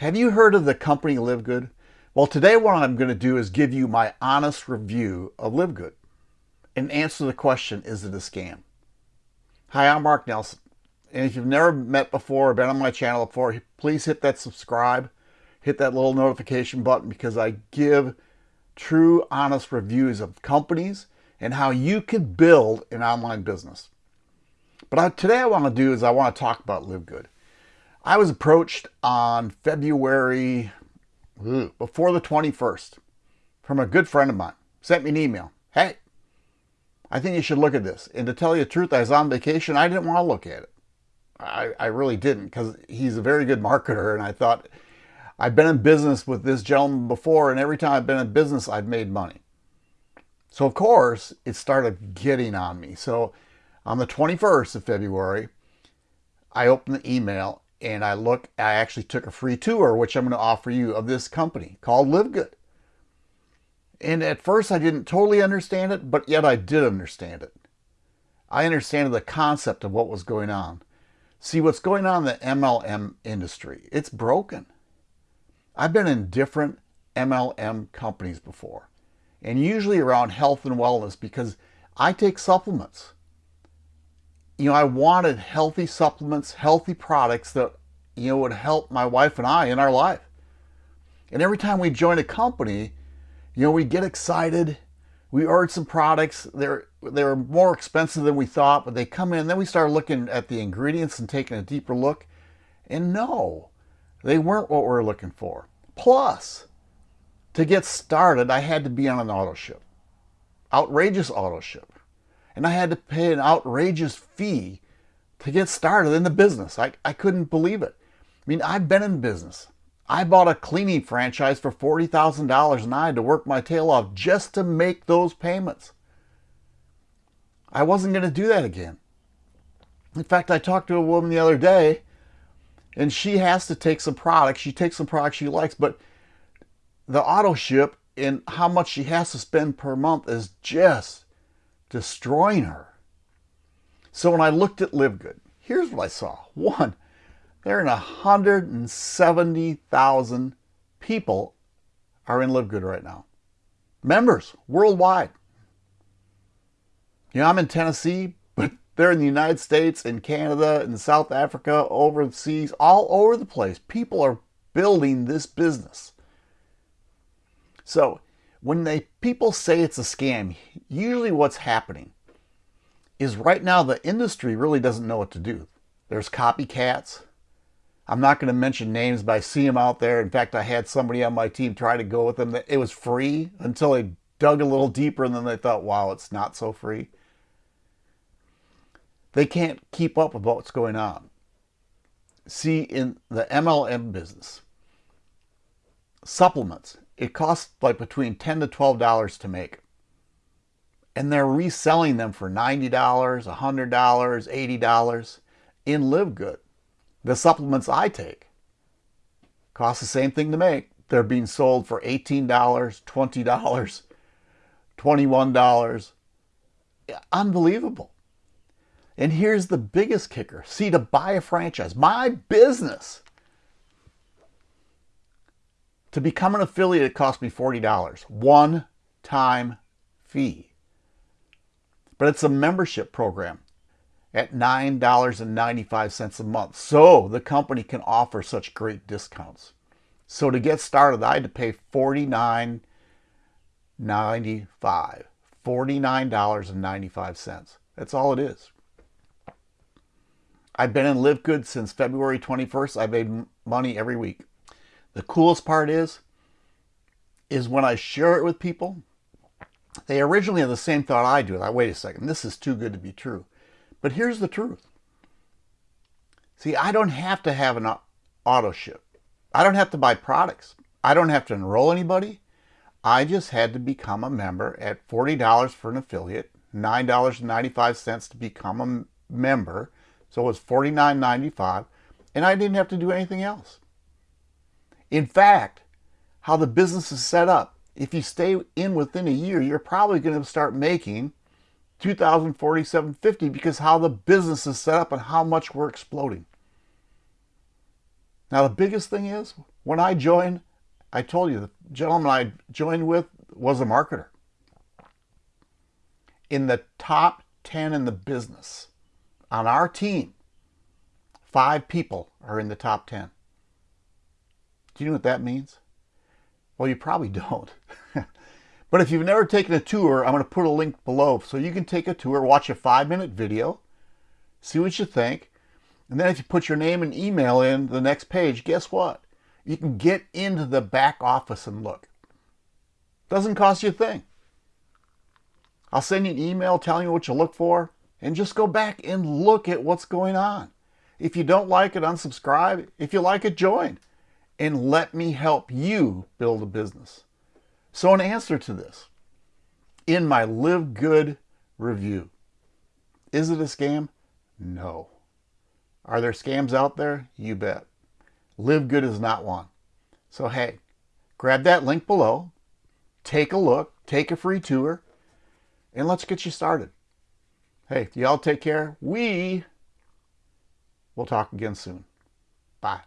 Have you heard of the company Live Good? Well, today what I'm going to do is give you my honest review of Live Good and answer the question, is it a scam? Hi, I'm Mark Nelson. And if you've never met before or been on my channel before, please hit that subscribe, hit that little notification button because I give true, honest reviews of companies and how you can build an online business. But I, today I want to do is I want to talk about Live Good. I was approached on February, before the 21st, from a good friend of mine. Sent me an email. Hey, I think you should look at this. And to tell you the truth, I was on vacation. I didn't want to look at it. I, I really didn't because he's a very good marketer. And I thought, I've been in business with this gentleman before. And every time I've been in business, I've made money. So of course, it started getting on me. So on the 21st of February, I opened the email and I look, I actually took a free tour, which I'm going to offer you of this company called Live Good. And at first I didn't totally understand it, but yet I did understand it. I understand the concept of what was going on. See, what's going on in the MLM industry, it's broken. I've been in different MLM companies before, and usually around health and wellness because I take supplements you know, I wanted healthy supplements, healthy products that, you know, would help my wife and I in our life. And every time we join a company, you know, we get excited. We ordered some products. They're, they were more expensive than we thought, but they come in. Then we start looking at the ingredients and taking a deeper look. And no, they weren't what we were looking for. Plus, to get started, I had to be on an auto ship. Outrageous auto ship and I had to pay an outrageous fee to get started in the business. I, I couldn't believe it. I mean, I've been in business. I bought a cleaning franchise for $40,000 and I had to work my tail off just to make those payments. I wasn't going to do that again. In fact, I talked to a woman the other day and she has to take some products. She takes some products she likes, but the auto ship and how much she has to spend per month is just destroying her. So when I looked at Live Good, here's what I saw. One, there are 170,000 people are in Live Good right now. Members worldwide. You know, I'm in Tennessee, but they're in the United States and Canada and South Africa, overseas, all over the place. People are building this business. So when they people say it's a scam, usually what's happening is right now the industry really doesn't know what to do. There's copycats. I'm not going to mention names, but I see them out there. In fact, I had somebody on my team try to go with them. It was free until they dug a little deeper and then they thought, wow, it's not so free. They can't keep up with what's going on. See, in the MLM business, supplements, it costs like between 10 to $12 to make. And they're reselling them for $90, $100, $80 in Live Good. The supplements I take cost the same thing to make. They're being sold for $18, $20, $21. Unbelievable. And here's the biggest kicker. See, to buy a franchise, my business to become an affiliate, it cost me $40. One time fee. But it's a membership program at $9.95 a month. So the company can offer such great discounts. So to get started, I had to pay $49.95. $49.95. That's all it is. I've been in Live Good since February 21st. I've made money every week. The coolest part is, is when I share it with people, they originally have the same thought I do. Like, wait a second, this is too good to be true. But here's the truth. See, I don't have to have an auto ship. I don't have to buy products. I don't have to enroll anybody. I just had to become a member at $40 for an affiliate, $9.95 to become a member. So it was $49.95 and I didn't have to do anything else. In fact, how the business is set up, if you stay in within a year, you're probably going to start making 2047.50 because how the business is set up and how much we're exploding. Now the biggest thing is When I joined, I told you the gentleman I joined with was a marketer. In the top 10 in the business, on our team, five people are in the top 10. Do you know what that means? Well, you probably don't. but if you've never taken a tour, I'm going to put a link below so you can take a tour, watch a five minute video, see what you think. And then if you put your name and email in the next page, guess what? You can get into the back office and look. Doesn't cost you a thing. I'll send you an email telling you what you look for and just go back and look at what's going on. If you don't like it, unsubscribe. If you like it, join. And let me help you build a business. So in answer to this, in my Live Good review, is it a scam? No. Are there scams out there? You bet. Live Good is not one. So hey, grab that link below, take a look, take a free tour, and let's get you started. Hey, y'all take care. We will talk again soon. Bye.